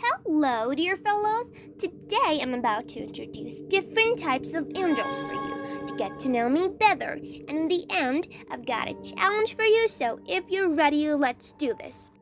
Hello, dear fellows. Today I'm about to introduce different types of angels for you to get to know me better. And in the end, I've got a challenge for you, so if you're ready, let's do this.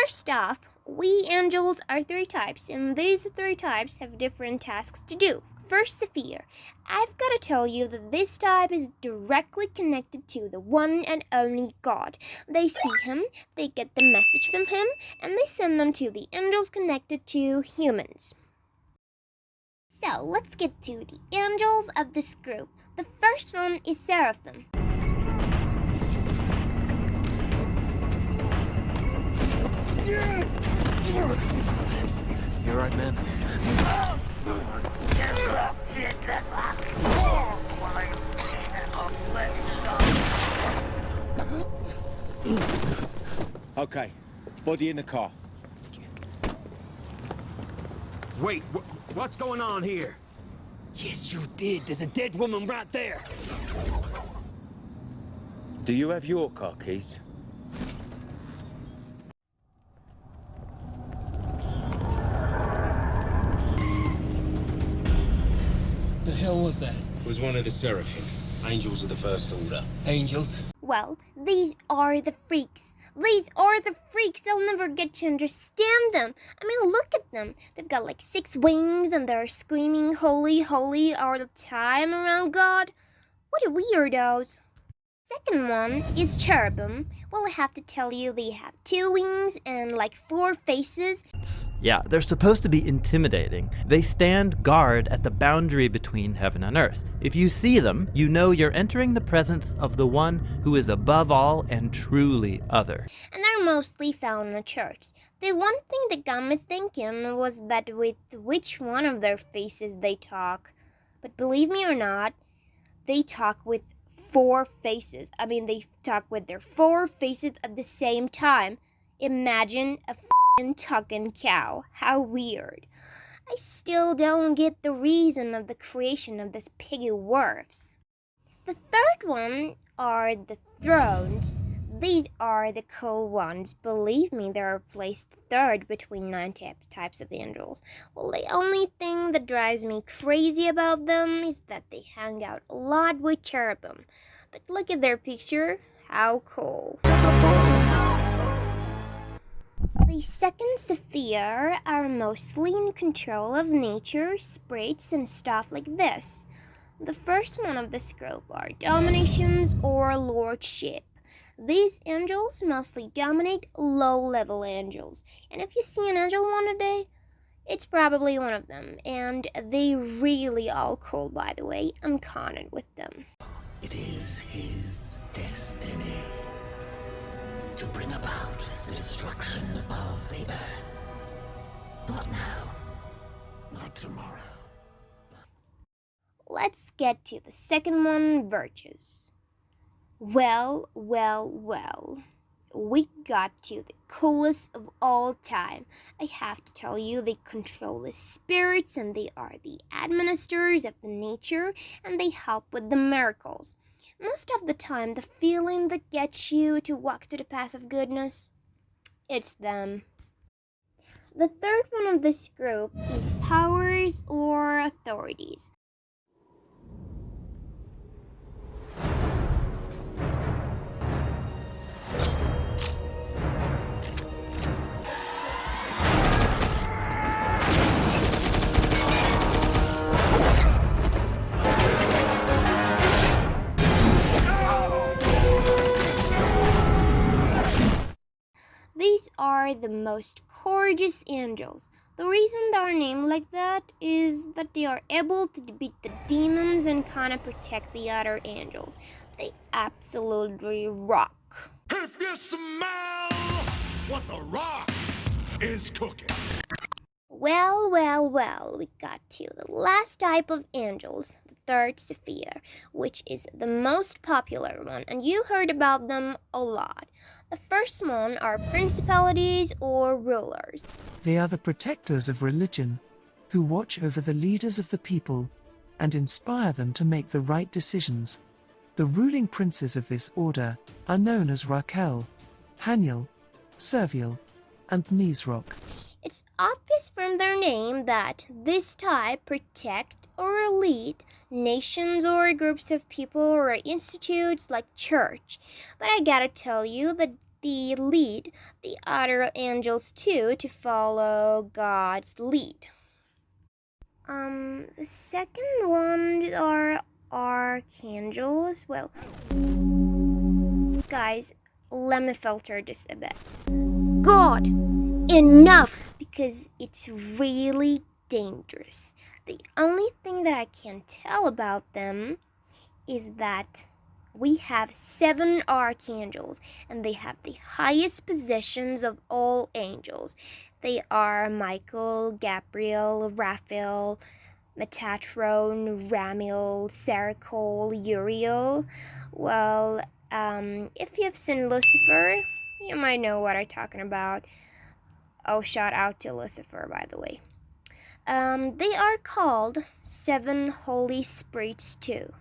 First off, we angels are three types, and these three types have different tasks to do. First, sphere. I've got to tell you that this type is directly connected to the one and only God. They see him, they get the message from him, and they send them to the angels connected to humans. So, let's get to the angels of this group. The first one is Seraphim. Okay, body in the car. Wait, wh what's going on here? Yes, you did. There's a dead woman right there. Do you have your car keys? The hell was that? It was one of the Seraphim, angels of the First Order. Angels? Well, these are the freaks. These are the freaks. I'll never get to understand them. I mean, look at them. They've got like six wings and they're screaming holy, holy all the time around God. What a weirdos. Second one is cherubim. Well, I have to tell you, they have two wings and like four faces. Yeah, they're supposed to be intimidating. They stand guard at the boundary between heaven and earth. If you see them, you know you're entering the presence of the one who is above all and truly other. And they're mostly found in a church. The one thing that got me thinking was that with which one of their faces they talk. But believe me or not, they talk with four faces. I mean, they talk with their four faces at the same time. Imagine a f***ing talking cow. How weird. I still don't get the reason of the creation of this piggy werfs. The third one are the thrones. These are the cool ones. Believe me, they are placed third between nine types of angels. Well, the only thing that drives me crazy about them is that they hang out a lot with cherubim. But look at their picture. How cool. The second sphere are mostly in control of nature, sprites, and stuff like this. The first one of this group are dominations or lordship. These angels mostly dominate low-level angels, and if you see an angel one day, it's probably one of them, and they really all cool by the way, I'm conned with them. It is his destiny to bring about the destruction of the earth. Not now, not tomorrow. Let's get to the second one, virtues. Well, well, well. We got to the coolest of all time. I have to tell you, they control the spirits and they are the administrators of the nature and they help with the miracles. Most of the time, the feeling that gets you to walk to the path of goodness, it's them. The third one of this group is powers or authorities. Are the most gorgeous angels. The reason they are named like that is that they are able to defeat the demons and kind of protect the other angels. They absolutely rock. If you smell what the rock is cooking. Well, well, well, we got to the last type of angels, third sphere, which is the most popular one, and you heard about them a lot. The first one are principalities or rulers. They are the protectors of religion, who watch over the leaders of the people and inspire them to make the right decisions. The ruling princes of this order are known as Raquel, Haniel, Serviel, and Nisroch. It's obvious from their name that this type protect or lead nations or groups of people or institutes like church. But I gotta tell you that they lead the other angels too to follow God's lead. Um, the second one are archangels. Well, guys, let me filter this a bit. God, enough! Because it's really dangerous. The only thing that I can tell about them is that we have seven archangels and they have the highest positions of all angels. They are Michael, Gabriel, Raphael, Metatron, Ramiel, Sarakel, Uriel. Well, um, if you've seen Lucifer, you might know what I'm talking about. Oh, shout out to Lucifer, by the way. Um, they are called seven holy spirits too.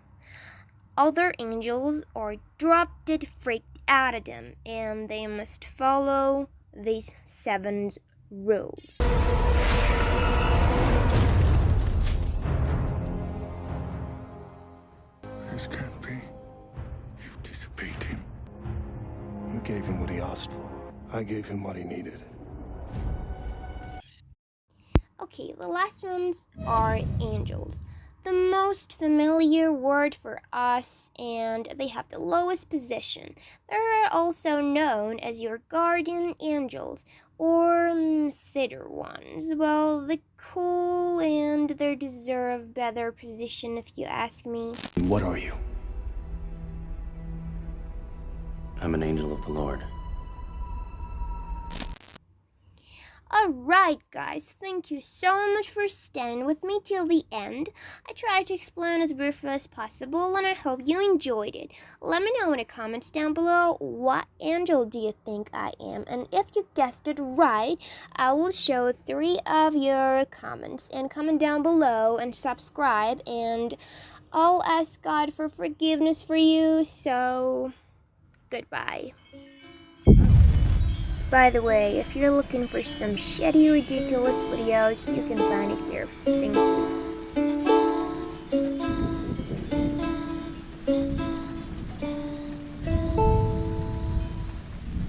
Other angels are drop dead freaked out of them, and they must follow these seven rules. This can't be. You've disobeyed him. You gave him what he asked for. I gave him what he needed. Okay, the last ones are angels. The most familiar word for us, and they have the lowest position. They're also known as your guardian angels or mm, cedar ones. Well, they're cool and they deserve better position if you ask me. What are you? I'm an angel of the Lord. Alright, guys, thank you so much for staying with me till the end. I tried to explain as briefly as possible, and I hope you enjoyed it. Let me know in the comments down below what angel do you think I am, and if you guessed it right, I will show three of your comments. And comment down below and subscribe, and I'll ask God for forgiveness for you, so goodbye. By the way, if you're looking for some shitty, ridiculous videos, you can find it here. Thank you.